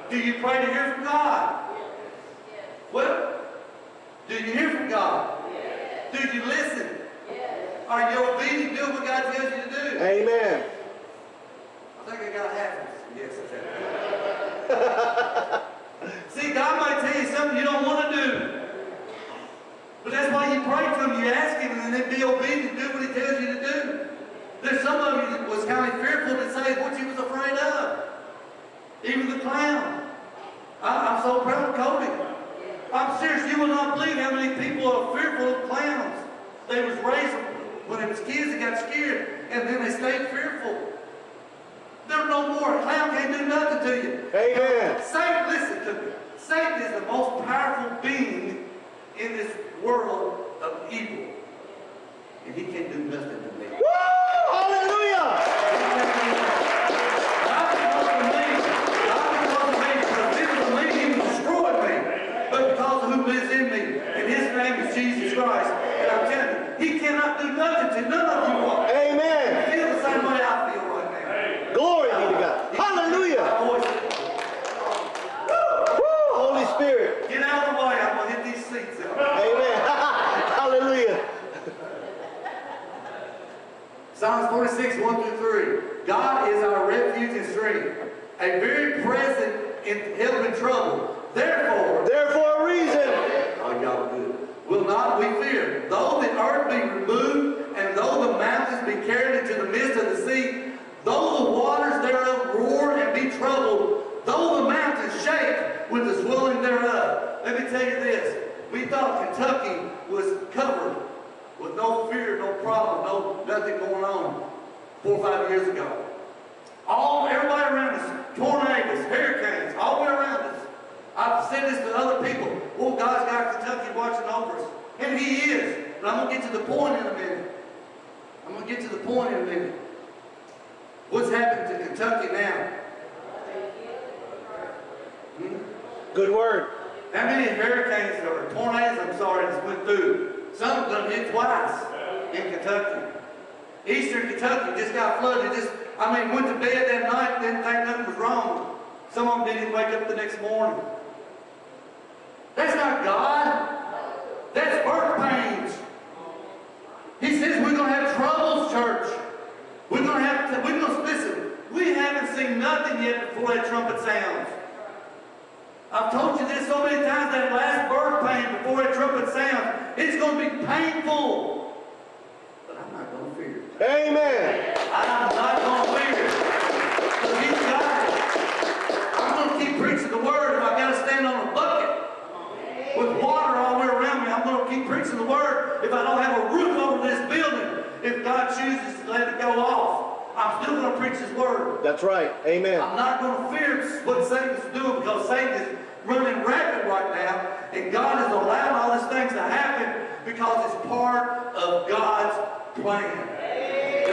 A: Do you pray to hear from God? Well, do you hear from God? Do you listen? Are you obedient to do what God tells you to do?
B: Amen.
A: I think I got half of. Yes, I. [LAUGHS] See, God might tell you something you don't want to do. But that's why you pray to Him, you ask Him, and then be obedient, to do what He tells you to do. There's some of you that was kind of fearful to say what you was afraid of. Even the clown. I, I'm so proud of Cody. I'm serious, you will not believe how many people are fearful of clowns. They was raised when they was kids, they got scared, and then they stayed fearful. They're no more. A clown can't do nothing to you.
B: Amen.
A: Satan, listen to me. Satan is the most powerful being in this world of evil. And he can't do nothing to me.
B: Woo! Hallelujah.
A: Not because of me. Not because of me. Because if it was me, he would destroy me. But because of who lives in me. And his name is Jesus Christ. And I'm telling you, he cannot do nothing to none of you all.
B: Amen.
A: Feel the same way I feel right now.
B: Glory be to God. Hallelujah.
A: My voice.
B: Woo! Holy Spirit.
A: Get out of the way. I'm going to hit these seats out.
B: Amen. Hallelujah.
A: Psalms 46, 1 through 3. God is our refuge and strength, a very present in help in trouble. Therefore,
B: Therefore, a reason.
A: oh, y'all good, will not we fear. Though the earth be removed, and though the mountains be carried into the midst of the sea, though the waters thereof roar and be troubled, though the mountains shake with the swelling thereof. Let me tell you this. We thought Kentucky was covered with no fear, no problem, no nothing going on four or five years ago. All, everybody around us, tornadoes, hurricanes, all the way around us. I've said this to other people. Well, God's got Kentucky watching over us. And He is. But I'm going to get to the point in a minute. I'm going to get to the point in a minute. What's happened to Kentucky now? Hmm?
B: Good word.
A: How many hurricanes or tornadoes, I'm sorry, just went through? Some of them hit twice in Kentucky. Eastern Kentucky just got flooded. Just, I mean, went to bed that night, didn't think nothing was wrong. Some of them didn't even wake up the next morning. That's not God. That's birth pains. He says we're going to have troubles, church. We're going to have to, we're going to, listen, we haven't seen nothing yet before that trumpet sounds. I've told you this so many times, that last birth pain before that trumpet sounds, it's going to be painful. But I'm not going to fear it.
B: Amen.
A: I'm not going to fear. Because he's got it. I'm going to keep preaching the word if I got to stand on a bucket with water all the way around me. I'm going to keep preaching the word if I don't have a roof over this building. If God chooses to let it go off, I'm still going to preach his word.
B: That's right. Amen.
A: I'm not going to fear what Satan's doing because Satan is running rapid right now, and God is allowing all these things to happen because it's part of God's plan.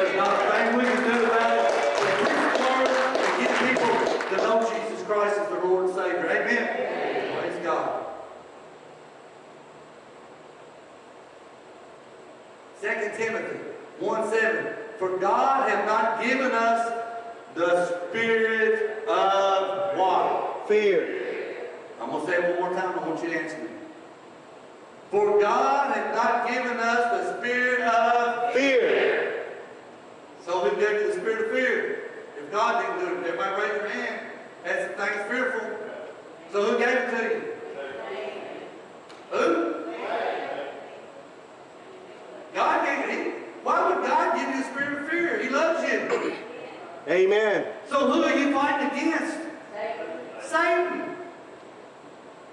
A: There's not a thing we can do about it. Preach the word and get people to know Jesus Christ as their Lord and Savior. Amen. Praise God. 2 Timothy 1 7. For God hath not given us the spirit of what?
B: Fear.
A: I'm going to say it one more time. I want you to answer me. For God hath not given us the spirit of.
B: Fear.
A: So who gave you the spirit of fear. If God didn't do it, everybody raise your hand. That's the thing's fearful. So who gave it to you? Who? God gave it. To you. Why would God give you a spirit of fear? He loves you.
B: Amen.
A: So who are you fighting against? Satan.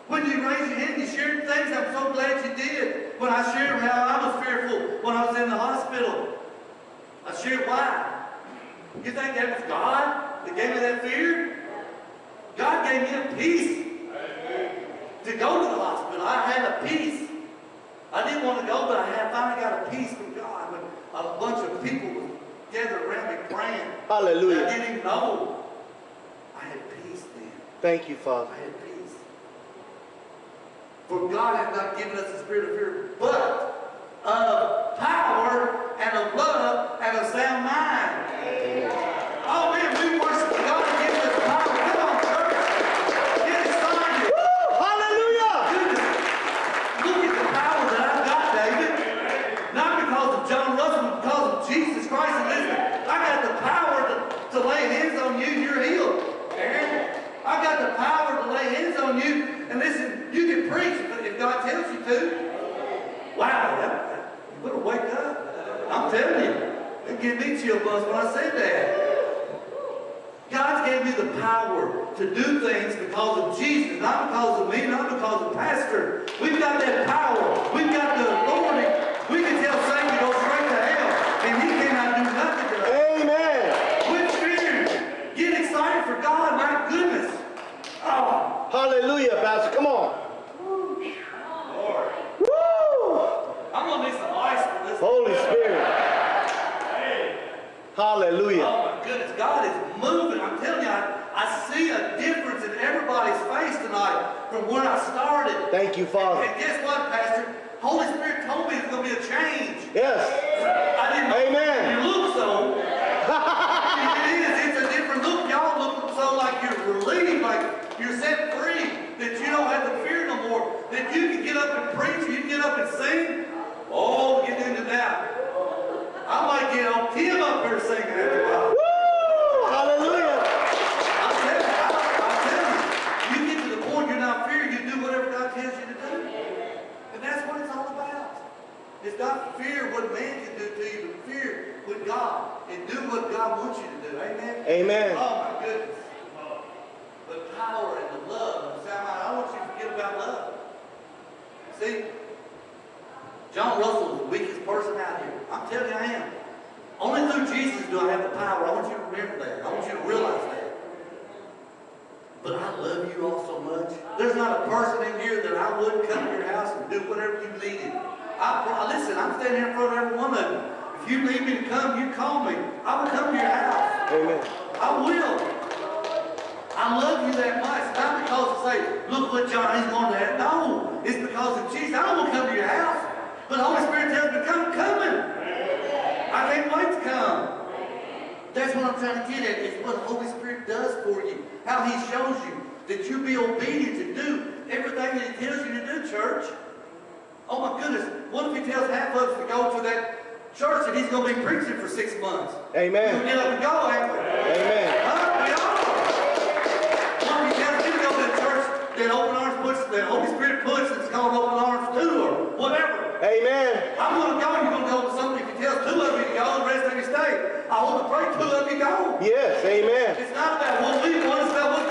A: When you raise your hand, you shared things, I'm so glad you did. When I shared how I was fearful when I was in the hospital, I shared why. You think that was God that gave me that fear? God gave me a peace to go to the hospital. I had a peace. I didn't want to go, but I had finally got a peace from God when a bunch of people were gathered around me praying.
B: Hallelujah.
A: I didn't even know. I had peace then.
B: Thank you, Father.
A: I had peace. For God hath not given us a spirit of fear, but of power and of love and of sound mind. Oh man, we worship God and give us power. Come on, church. Get excited.
B: Hallelujah.
A: Goodness. Look at the power that I've got, David. Not because of John Russell, but because of Jesus Christ. And listen, I got the power to, to lay hands on you, you're healed. Aaron, I got the power to lay hands on you. And listen, you can preach if- if God tells you to. Wow, that, that- you better wake up. I'm telling you, it gave me chill bumps when I said that. God gave me the power to do things because of Jesus, not because of me, not because of pastor. We've got that power. We've got the authority. We can tell Satan to go straight to hell, and he cannot do nothing to us.
B: Amen.
A: Quit fearing. Get excited for God. My goodness. Oh,
B: Hallelujah, Pastor. Come on.
E: Lord.
B: Woo!
A: I'm gonna need some ice for this.
B: Holy Spirit. Hallelujah.
A: Oh my goodness, God is moving. I'm telling you, I, I see a difference in everybody's face tonight from where I started.
B: Thank you, Father.
A: And guess what, Pastor? Holy Spirit told me there's going to be a change.
B: Yes.
A: I didn't
B: Amen.
A: you look so. it is. It's a different look. Y'all look so like you're relieved, like you're set free, that you don't have to fear no more, that you can get up and preach, you can get up and sing. Oh, get into that. I might get on Tim up here singing after a while.
B: Woo! Hallelujah.
A: I'm telling you, I- I'm telling you, you get to the point you're not fearing, you do whatever God tells you to do. And that's what it's all about. It's not fear what man can do to you, but fear what God and do what God wants you to do. Amen?
B: Amen.
A: Oh my goodness. The power and the love and the sound. I want you to forget about love. See, John Russell is the weakest person out here. I'm telling you I am. Only through Jesus do I have the power. I want you to remember that. I want you to realize that. But I love you all so much. There's not a person in here that I wouldn't come to your house and do whatever you needed. I, listen, I'm standing here in front of every woman. If you need me to come, you call me. I will come to your house.
B: Amen.
A: I will. I love you that much. Not because to say, look what Johnny's going to have. No, it's because of Jesus. I don't want to come to your house. But the Holy Spirit tells me, come, coming. I can't wait to come. That's what I'm trying to get at. It's what the Holy Spirit does for you. How He shows you that you be obedient to do everything that He tells you to do, church. Oh my goodness. What if He tells half of us to go to that church that He's going to be preaching for six months? We'll
B: Amen.
A: get up and go, ain't we?
B: Amen.
A: Huh? We are. What if He tells you to go to that church that Open Arms puts, that Holy Spirit puts, it's called Open Arms 2 or whatever.
B: Amen.
A: I'm going to go, you're going to go with somebody. If He tells two of you to go, the rest of you stay. I want to pray two of you go.
B: Yes. Amen.
A: It's not about what we want, it's about what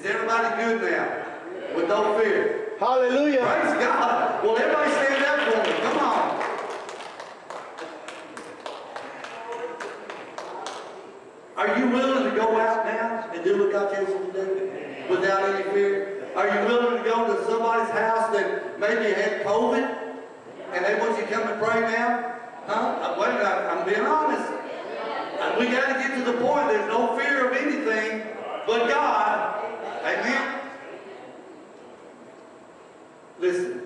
A: Is everybody good now? With no fear?
B: Hallelujah.
A: Praise God. Well, everybody stand up for me. Come on. Are you willing to go out now and do what God tells you to do without any fear? Are you willing to go to somebody's house that maybe had COVID and they want you to come and pray now? Huh? Uh, Wait minute, I'm being honest. And we got to get to the point, there's no fear of anything but God. Amen? Listen,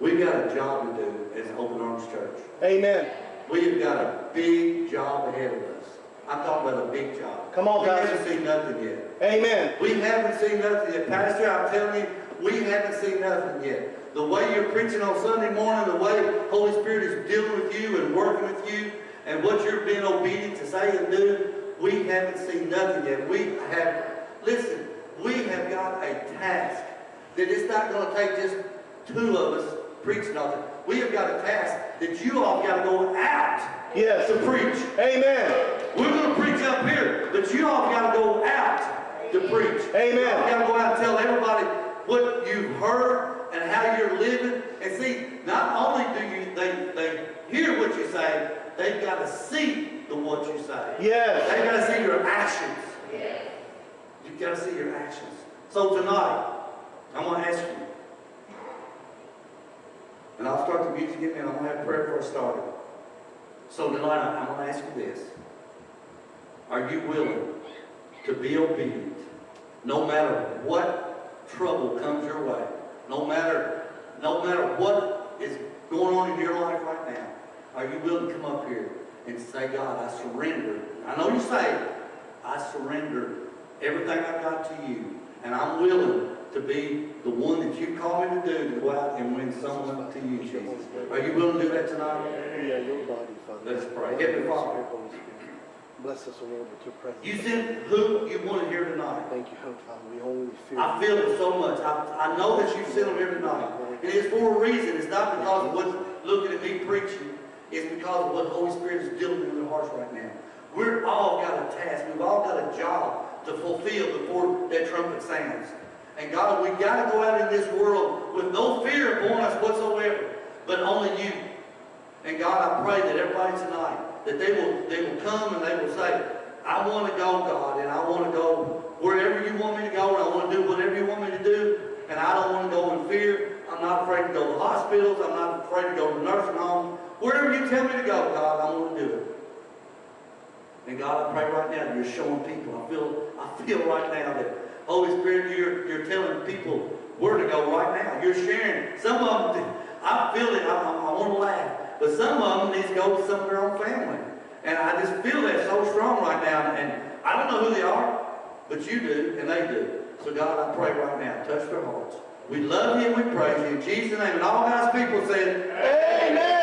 A: we've got a job to do as Open Arms Church.
B: Amen.
A: We've got a big job ahead of us. I'm talking about a big job.
B: Come on, guys.
A: We
B: Pastor.
A: haven't seen nothing yet.
B: Amen.
A: We haven't seen nothing yet. Pastor, I'm telling you, we haven't seen nothing yet. The way you're preaching on Sunday morning, the way Holy Spirit is dealing with you and working with you, and what you're being obedient to say and do, we haven't seen nothing yet. We have, listen, we have got a task that it's not going to take just two of us preaching on it. We have got a task that you all got to go out
B: Yes.
A: to preach.
B: Amen.
A: We're going to preach up here, but you all got to go out to preach.
B: Amen.
A: You all got to go out and tell everybody what you've heard and how you're living. And see, not only do you they they hear what you say, they've got to see the what you say.
B: Yes.
A: They've got to see your actions. Yes. You've got to see your actions. So tonight, I'm going to ask you, and I'll start the music again, and I'm going to have prayer for a start. So tonight, I'm going to ask you this. Are you willing to be obedient no matter what trouble comes your way? No matter, no matter what is going on in your life right now? Are you willing to come up here and say, God, I surrender. I know you say, I surrender everything I've got to you. And I'm willing to be the one that you call me to do to go out and win someone to you, Jesus. Are you willing to do that tonight?
B: Yeah, your body, Father.
A: Let's pray. Heavenly Father.
B: Holy. Bless us, O Lord, with your presence.
A: You sent who you wanted here tonight.
B: Thank you, Heavenly Father. We only feel
A: I feel it so much. I, I know that you sent them here tonight. And it's for a reason. It's not because of what's looking at me preaching. It's because of what the Holy Spirit is dealing in their hearts right now. We're all got a task. We've all got a job to fulfill before that trumpet sounds. And God, we've got to go out in this world with no fear upon us whatsoever, but only you. And God, I pray that everybody tonight, that they will, they will come and they will say, I want to go, God, and I want to go wherever you want me to go, and I want to do whatever you want me to do, and I don't want to go in fear. I'm not afraid to go to hospitals. I'm not afraid to go to nursing homes. Wherever you tell me to go, God, I want to do it. And God, I pray right now, you're showing people. I feel, I feel right now that Holy Spirit, you're, you're telling people where to go right now. You're sharing. Some of them, I feel it. I, I, I want to laugh. But some of them need to go to some of their own family. And I just feel that so strong right now. And I don't know who they are, but you do, and they do. So God, I pray right now, touch their hearts. We love you we praise you. In Jesus' name. And all God's people said,
B: Amen.